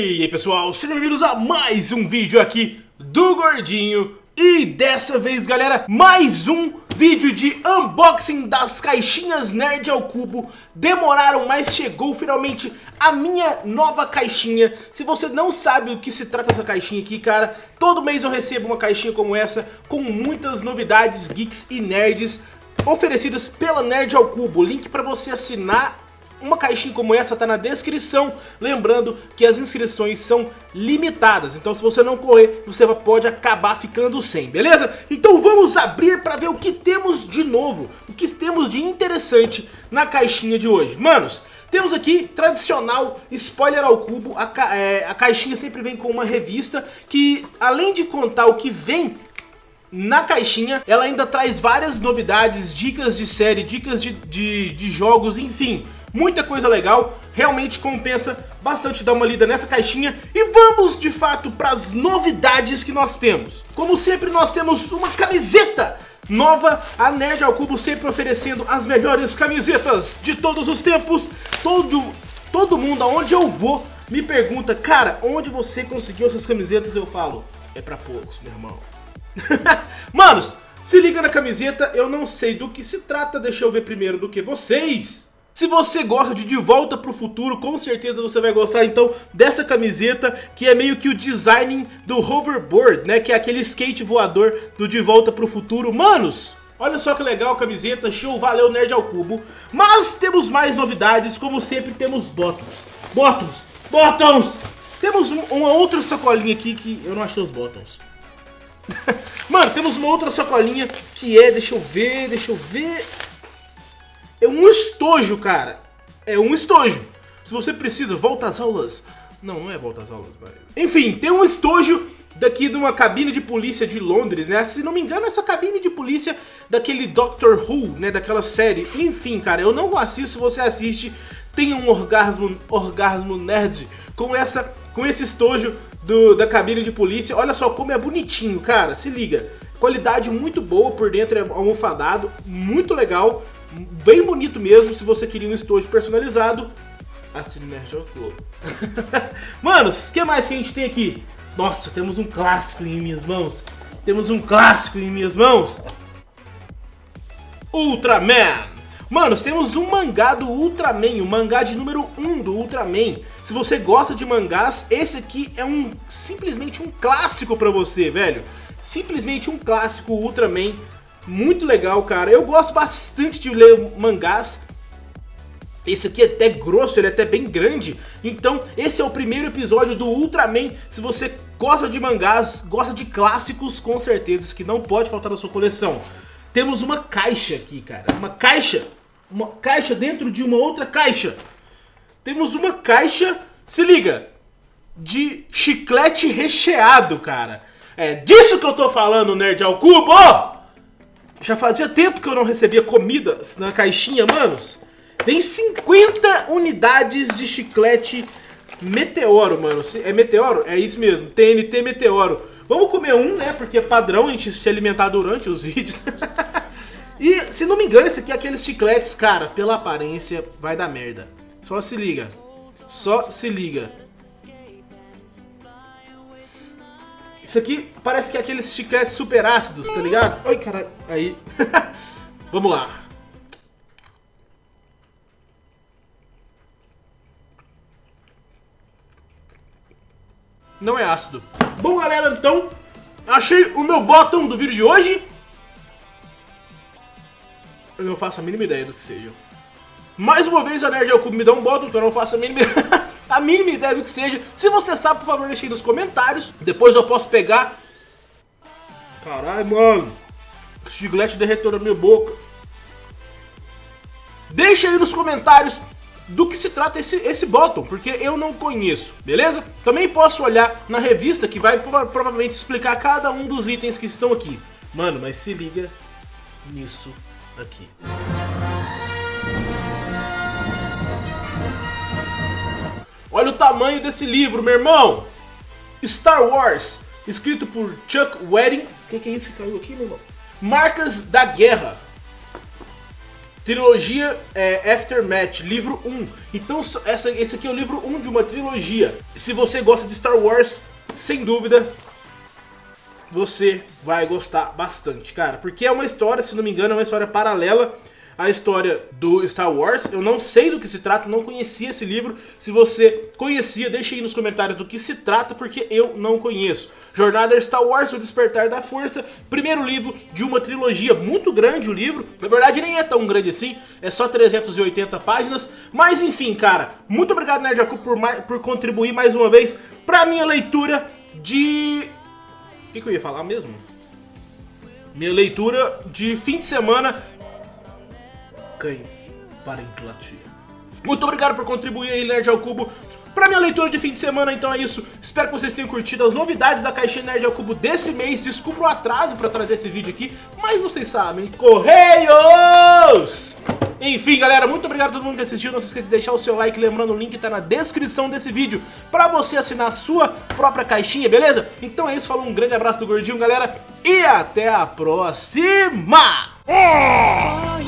E aí pessoal, sejam bem-vindos a mais um vídeo aqui do Gordinho. E dessa vez galera, mais um vídeo de unboxing das caixinhas Nerd ao Cubo. Demoraram, mas chegou finalmente a minha nova caixinha. Se você não sabe o que se trata essa caixinha aqui, cara Todo mês eu recebo uma caixinha como essa Com muitas novidades geeks e nerds Oferecidas pela Nerd ao Cubo. Link pra você assinar uma caixinha como essa tá na descrição, lembrando que as inscrições são limitadas, então se você não correr, você pode acabar ficando sem, beleza? Então vamos abrir para ver o que temos de novo, o que temos de interessante na caixinha de hoje. Manos, temos aqui, tradicional, spoiler ao cubo, a, ca é, a caixinha sempre vem com uma revista que, além de contar o que vem na caixinha, ela ainda traz várias novidades, dicas de série, dicas de, de, de jogos, enfim muita coisa legal, realmente compensa bastante dar uma lida nessa caixinha e vamos de fato para as novidades que nós temos. Como sempre nós temos uma camiseta nova, a Nerd ao Cubo sempre oferecendo as melhores camisetas de todos os tempos, todo, todo mundo aonde eu vou me pergunta, cara, onde você conseguiu essas camisetas? Eu falo, é pra poucos, meu irmão. Manos, se liga na camiseta, eu não sei do que se trata, deixa eu ver primeiro do que vocês. Se você gosta de De Volta para o Futuro, com certeza você vai gostar então dessa camiseta, que é meio que o design do hoverboard, né? Que é aquele skate voador do De Volta para o Futuro. Manos, olha só que legal a camiseta, show, valeu Nerd ao Cubo. Mas temos mais novidades, como sempre temos bottoms. Bottoms, bottoms! Temos uma outra sacolinha aqui que eu não achei os bottoms. Mano, temos uma outra sacolinha que é, deixa eu ver, deixa eu ver... É um estojo, cara. É um estojo. Se você precisa, volta às aulas. Não, não é volta às aulas, mas... Enfim, tem um estojo daqui de uma cabine de polícia de Londres, né? Se não me engano, essa cabine de polícia daquele Doctor Who, né? Daquela série. Enfim, cara, eu não assisto, se você assiste, tem um orgasmo, orgasmo nerd com, essa, com esse estojo do, da cabine de polícia. Olha só como é bonitinho, cara, se liga. Qualidade muito boa, por dentro é almofadado, muito legal bem bonito mesmo, se você queria um estojo personalizado, assine Nerd Club. Manos, o que mais que a gente tem aqui? Nossa, temos um clássico em minhas mãos. Temos um clássico em minhas mãos. Ultraman. Manos, temos um mangá do Ultraman, o mangá de número 1 do Ultraman. Se você gosta de mangás, esse aqui é um simplesmente um clássico pra você, velho. Simplesmente um clássico Ultraman muito legal, cara. Eu gosto bastante de ler mangás. Esse aqui é até grosso, ele é até bem grande. Então, esse é o primeiro episódio do Ultraman. Se você gosta de mangás, gosta de clássicos, com certeza, que não pode faltar na sua coleção. Temos uma caixa aqui, cara. Uma caixa. Uma caixa dentro de uma outra caixa. Temos uma caixa, se liga, de chiclete recheado, cara. É disso que eu tô falando, Nerd ao Cubo! Já fazia tempo que eu não recebia comidas na caixinha, manos. Tem 50 unidades de chiclete Meteoro, mano. É Meteoro? É isso mesmo, TNT Meteoro. Vamos comer um, né? Porque é padrão a gente se alimentar durante os vídeos. e, se não me engano, esse aqui é aqueles chicletes, cara, pela aparência, vai dar merda. Só se liga. Só se liga. Isso aqui parece que é aqueles chicletes super ácidos, tá ligado? Ai, caralho. Aí. Vamos lá. Não é ácido. Bom, galera, então, achei o meu bottom do vídeo de hoje. Eu não faço a mínima ideia do que seja. Mais uma vez a Nerd Cubo me dá um bottom que eu não faço a mínima a mínima ideia do que seja. Se você sabe, por favor, deixe aí nos comentários. Depois eu posso pegar... Caralho, mano. O chiclete derreteu na minha boca. Deixa aí nos comentários do que se trata esse, esse bottom, porque eu não conheço, beleza? Também posso olhar na revista que vai provavelmente explicar cada um dos itens que estão aqui. Mano, mas se liga nisso aqui. Olha o tamanho desse livro, meu irmão! Star Wars, escrito por Chuck Wedding. O que, que, é isso que caiu aqui, meu irmão? Marcas da Guerra. Trilogia é, Aftermath, livro 1. Então essa, esse aqui é o livro 1 de uma trilogia. Se você gosta de Star Wars, sem dúvida, você vai gostar bastante, cara. Porque é uma história, se não me engano, é uma história paralela a história do Star Wars. Eu não sei do que se trata, não conhecia esse livro. Se você conhecia, deixe aí nos comentários do que se trata, porque eu não conheço. Jornada Star Wars, O Despertar da Força, primeiro livro de uma trilogia, muito grande o livro. Na verdade nem é tão grande assim, é só 380 páginas. Mas enfim, cara, muito obrigado Nerd Jacu por, por contribuir mais uma vez pra minha leitura de... O que, que eu ia falar mesmo? Minha leitura de fim de semana cães para Inglaterra. Muito obrigado por contribuir aí, Nerd ao Cubo, para minha leitura de fim de semana, então é isso. Espero que vocês tenham curtido as novidades da caixinha Nerd ao Cubo desse mês. Desculpa o atraso para trazer esse vídeo aqui, mas vocês sabem, Correios! Enfim, galera, muito obrigado a todo mundo que assistiu. Não se esqueça de deixar o seu like, lembrando, o link tá na descrição desse vídeo para você assinar a sua própria caixinha, beleza? Então é isso, falou, um grande abraço do Gordinho, galera, e até a próxima! Oh!